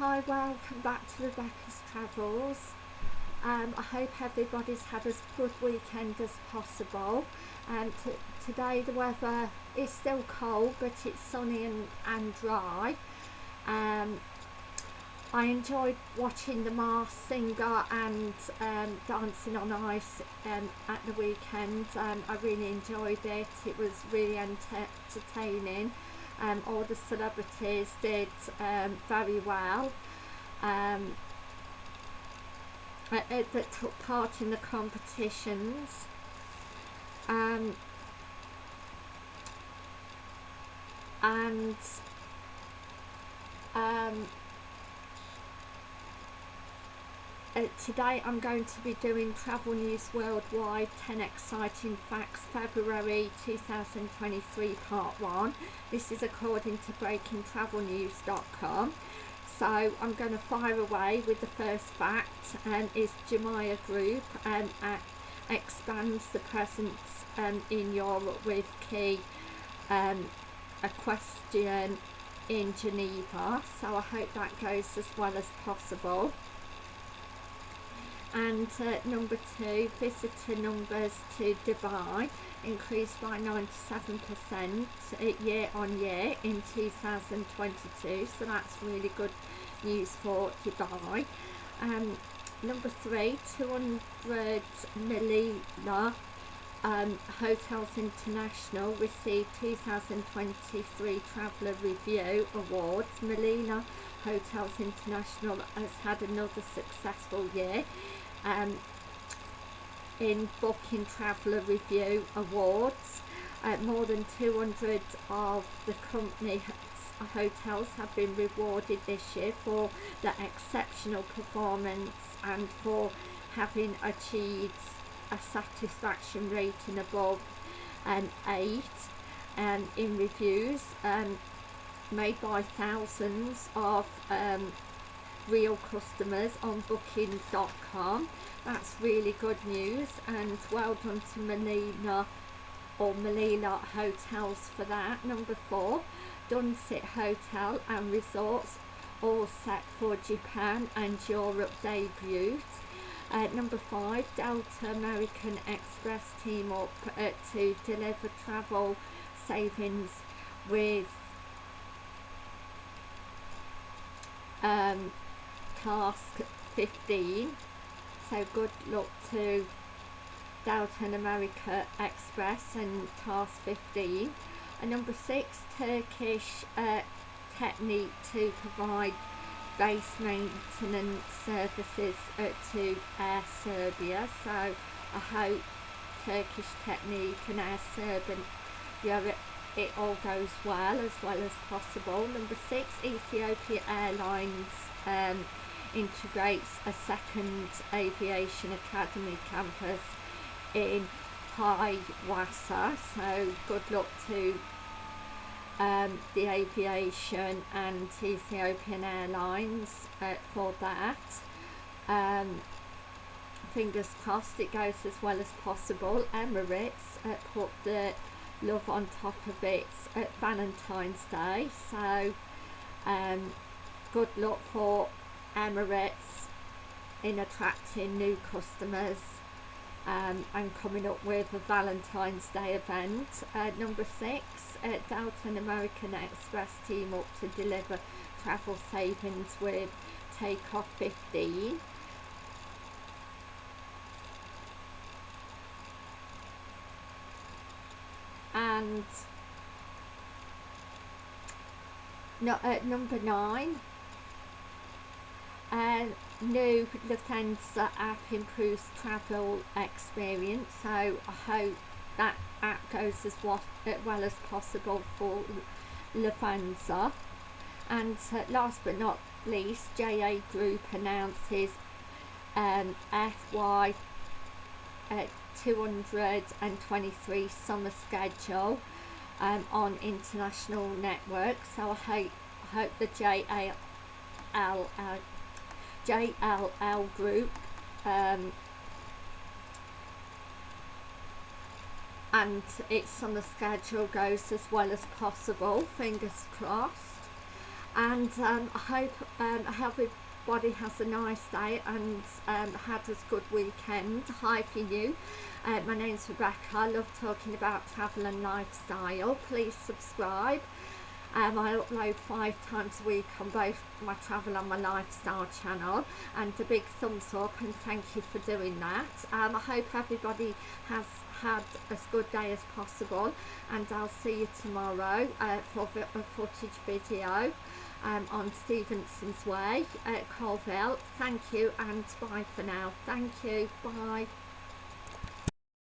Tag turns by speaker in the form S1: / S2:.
S1: Hi, welcome back to Rebecca's Travels. Um, I hope everybody's had as good weekend as possible. Um, today the weather is still cold, but it's sunny and, and dry. Um, I enjoyed watching the Masked Singer and um, Dancing on Ice um, at the weekend. Um, I really enjoyed it. It was really entertaining um, all the celebrities did um, very well. Um, that took part in the competitions. Um, and um, Uh, today I'm going to be doing Travel News Worldwide 10 Exciting Facts February 2023 Part 1. This is according to breakingtravelnews.com. So I'm going to fire away with the first fact um, is Jumeirah Group um, expands the presence um, in Europe with key um, equestrian in Geneva. So I hope that goes as well as possible and uh, number two visitor numbers to Dubai increased by 97% uh, year on year in 2022 so that's really good news for Dubai um, number three 200 Meliá um, Hotels International received 2023 Traveller Review Awards. Meliá Hotels International has had another successful year um, in Booking Traveller Review Awards. Uh, more than 200 of the company hotels have been rewarded this year for their exceptional performance and for having achieved a satisfaction rating above an um, 8 um, in reviews um, made by thousands of um, real customers on booking.com that's really good news and well done to Melina or Melina Hotels for that. Number four Dusit Hotel and Resorts all set for Japan and Europe debut uh, number five Delta American Express team up uh, to deliver travel savings with um, task 15 so good luck to Delta America Express and task 15 and number six Turkish uh, Technic to provide base maintenance services uh, to Air Serbia. So I hope Turkish Technic and Air Serbia it, all goes well as well as possible. Number six Ethiopia Airlines um, integrates a second aviation academy campus in Hawassa so good luck to um, the aviation and Ethiopian Airlines uh, for that. Um, fingers crossed it goes as well as possible. Emirates uh, put the love on top of it at Valentine's Day so um, good luck for Emirates in attracting new customers um, and coming up with a Valentine's Day event. Uh, number six, uh, Delta American Express team up to deliver travel savings with Takeoff 15. And no, uh, number nine, uh, new Lufthansa app improves travel experience. So I hope that app goes as well, as possible for Lufthansa. And last but not least JA Group announces um, FY uh, 223 summer schedule um, on international networks. So I hope, hope the JAL uh, JLL group um, and its the schedule goes as well as possible fingers crossed. And um, I hope um, everybody has a nice day and um, had a good weekend. Hi for you. Uh, my name's Rebecca. I love talking about travel and lifestyle. Please subscribe. Um, I upload five times a week on both my travel and my lifestyle channel and a big thumbs up and thank you for doing that. Um, I hope everybody has had as good day as possible and I'll see you tomorrow uh, for a footage video um, on Stevenson's Way at Coalville. Thank you and bye for now. Thank you. Bye.